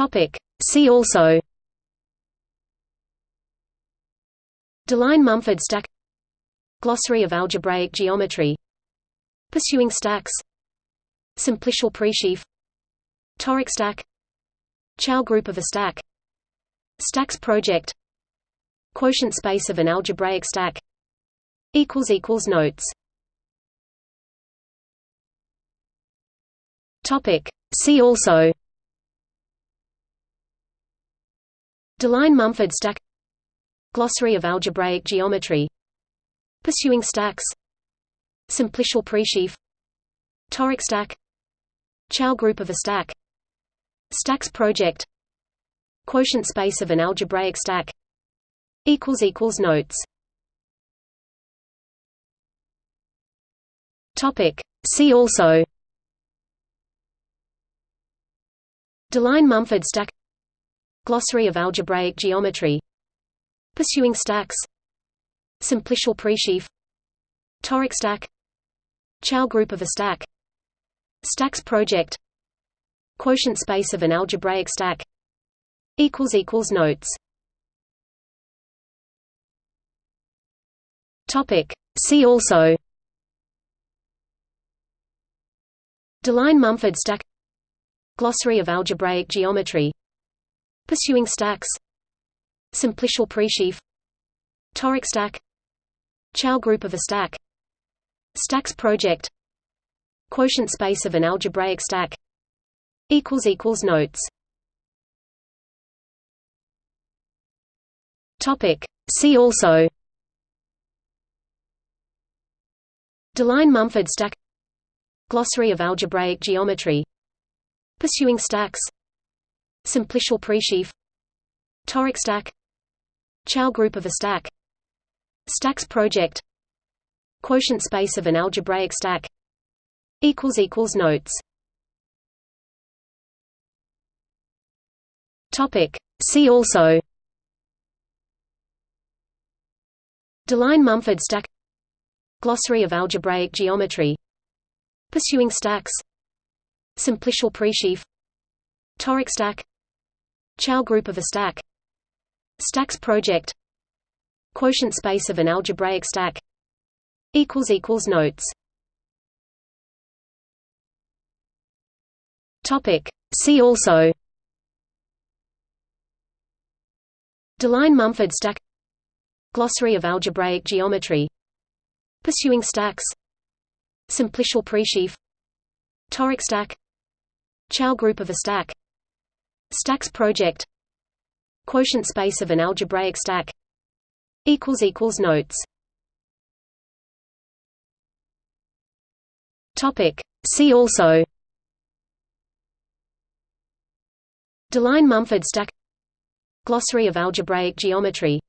Topic. See also. Deligne-Mumford stack. Glossary of algebraic geometry. Pursuing stacks. Simplicial presheaf. Toric stack. Chow group of a stack. Stacks project. Quotient space of an algebraic stack. Notes. Topic. See also Deligne-Mumford stack Glossary of algebraic geometry Pursuing stacks Simplicial presheaf Toric stack Chow group of a stack Stacks project Quotient space of an algebraic stack Notes Topic. See also Deligne-Mumford stack Glossary of algebraic geometry. Pursuing stacks. Simplicial presheaf. Toric stack. Chow group of a stack. Stacks project. Quotient space of an algebraic stack. Notes. Topic. See also. Deligne-Mumford stack. Glossary of algebraic geometry Pursuing stacks. Simplicial presheaf. Toric stack. Chow group of a stack. Stacks project. Quotient space of an algebraic stack. Notes. See also. Deligne-Mumford stack. Glossary of algebraic geometry. Pursuing stacks Simplicial presheaf. Toric stack. Chow group of a stack. Stacks project. Quotient space of an algebraic stack. Notes. Topic. See also. Deligne-Mumford stack. Glossary of algebraic geometry. Pursuing stacks. Simplicial presheaf. Toric stack Chow group of a stack. Stacks project. Quotient space of an algebraic stack. Notes. Topic. See also. Deligne-Mumford stack. Glossary of algebraic geometry. Pursuing stacks. Simplicial presheaf. Toric stack. Chow group of a stack Stacks project. Quotient space of an algebraic stack. Notes. Topic. See also. Deligne-Mumford stack. Glossary of algebraic geometry.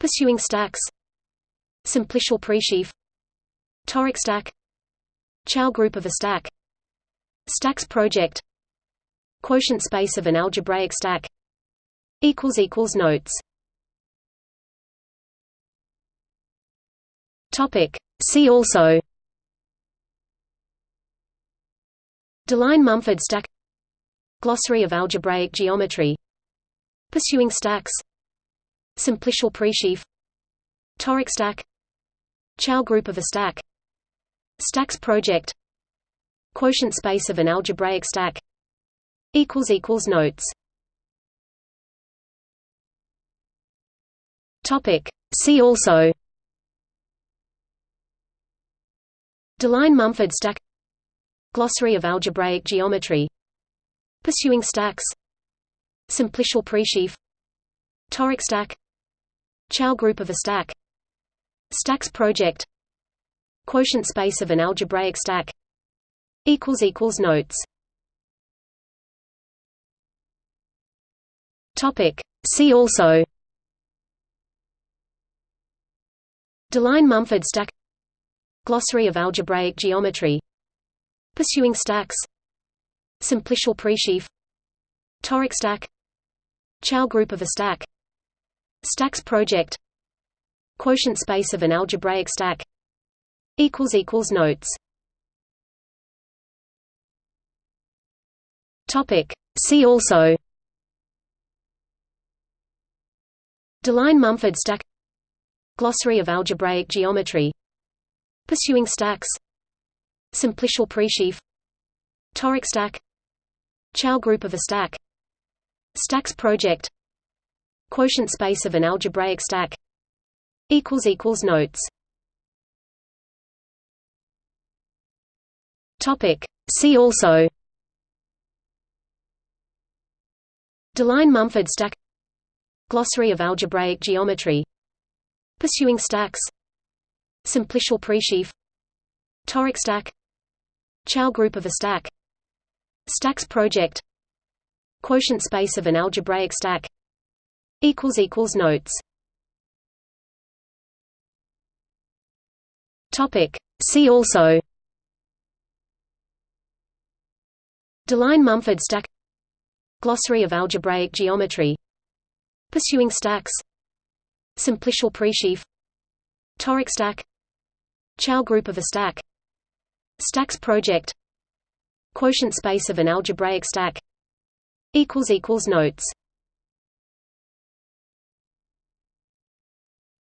Pursuing stacks. Simplicial presheaf. Toric stack. Chow group of a stack. Stacks project Quotient space of an algebraic stack Notes Topic. See also Deligne-Mumford stack Glossary of algebraic geometry Pursuing stacks Simplicial presheaf Toric stack Chow group of a stack Stacks project Quotient space of an algebraic stack Notes. Topic. See also. Deligne-Mumford stack. Glossary of algebraic geometry. Pursuing stacks. Simplicial presheaf. Toric stack. Chow group of a stack. Stacks project. Quotient space of an algebraic stack. Notes Topic. See also. Deligne-Mumford stack. Glossary of algebraic geometry. Pursuing stacks. Simplicial presheaf. Toric stack. Chow group of a stack. Stacks project. Quotient space of an algebraic stack. Notes. Topic. See also Deligne-Mumford stack Glossary of algebraic geometry Pursuing stacks Simplicial presheaf Toric stack Chow group of a stack Stacks project Quotient space of an algebraic stack Notes Topic. See also Deligne-Mumford stack Glossary of algebraic geometry. Pursuing stacks. Simplicial presheaf. Toric stack. Chow group of a stack. Stacks project. Quotient space of an algebraic stack. Notes. Topic. See also. Deligne-Mumford stack. Glossary of algebraic geometry Pursuing stacks. Simplicial presheaf. Toric stack. Chow group of a stack. Stacks project. Quotient space of an algebraic stack. Notes.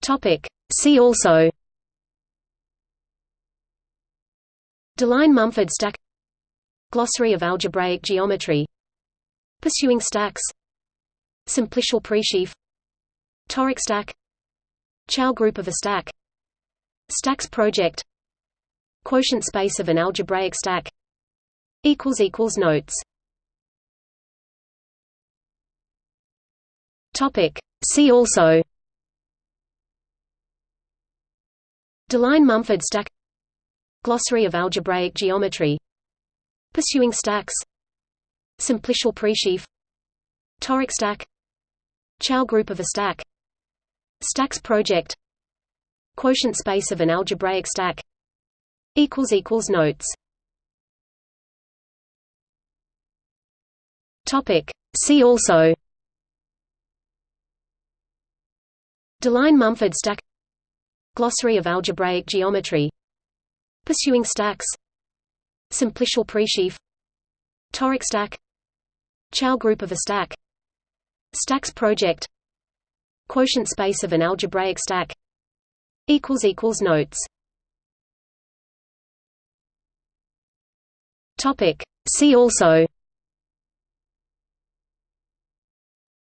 Topic. See also. Deligne-Mumford stack. Glossary of algebraic geometry. Pursuing stacks Simplicial presheaf Toric stack. Chow group of a stack. Stacks project. Quotient space of an algebraic stack. Notes. Topic. See also. Deligne-Mumford stack. Glossary of algebraic geometry. Pursuing stacks. Simplicial presheaf Toric stack Chow group of a stack. Stacks project. Quotient space of an algebraic stack. Notes. Topic. See also. Deligne-Mumford stack. Glossary of algebraic geometry. Pursuing stacks. Simplicial presheaf. Toric stack. Chow group of a stack Stacks project. Quotient space of an algebraic stack. Notes. Topic. See also.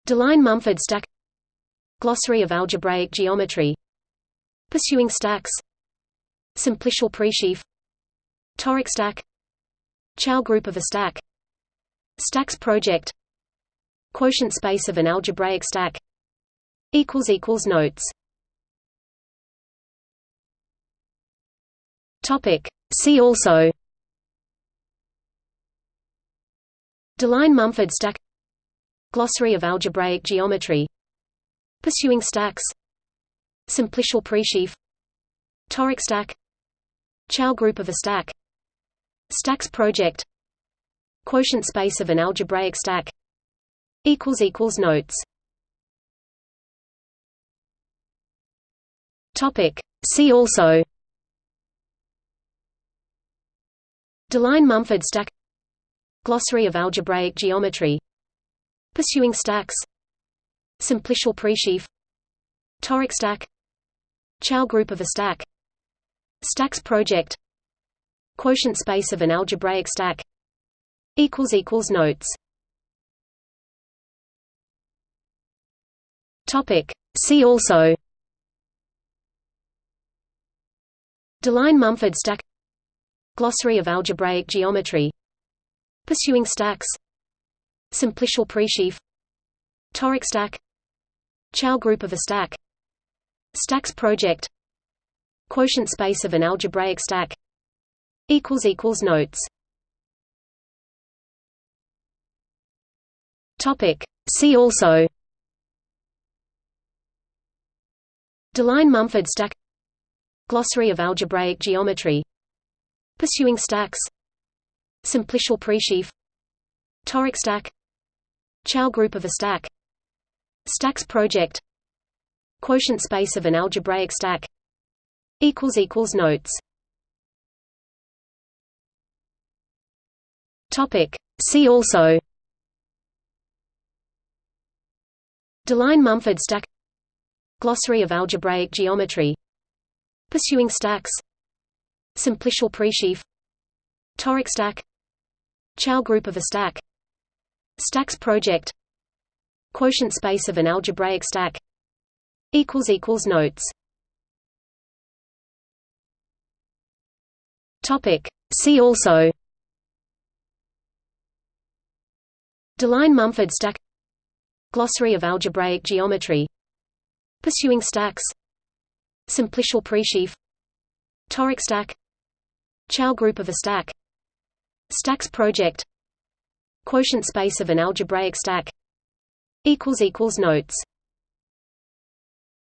Deligne-Mumford stack. Glossary of algebraic geometry. Pursuing stacks. Simplicial presheaf. Toric stack. Chow group of a stack. Stacks project Quotient space of an algebraic stack Notes Topic. See also Deligne-Mumford stack Glossary of algebraic geometry Pursuing stacks Simplicial presheaf Toric stack Chow group of a stack Stacks project Quotient space of an algebraic stack Notes. Topic. See also. Deligne-Mumford stack. Glossary of algebraic geometry. Pursuing stacks. Simplicial presheaf. Toric stack. Chow group of a stack. Stacks project. Quotient space of an algebraic stack. Notes Topic. See also. Deligne-Mumford stack. Glossary of algebraic geometry. Pursuing stacks. Simplicial presheaf. Toric stack. Chow group of a stack. Stacks project. Quotient space of an algebraic stack. Notes. Topic. See also Deligne-Mumford stack Glossary of algebraic geometry Pursuing stacks Simplicial presheaf Toric stack Chow group of a stack Stacks project Quotient space of an algebraic stack Notes Topic. See also Deligne-Mumford stack Glossary of algebraic geometry. Pursuing stacks. Simplicial presheaf. Toric stack. Chow group of a stack. Stacks project. Quotient space of an algebraic stack. Notes. Topic. See also. Deligne-Mumford stack. Glossary of algebraic geometry Pursuing stacks. Simplicial presheaf. Toric stack. Chow group of a stack. Stacks project. Quotient space of an algebraic stack. Notes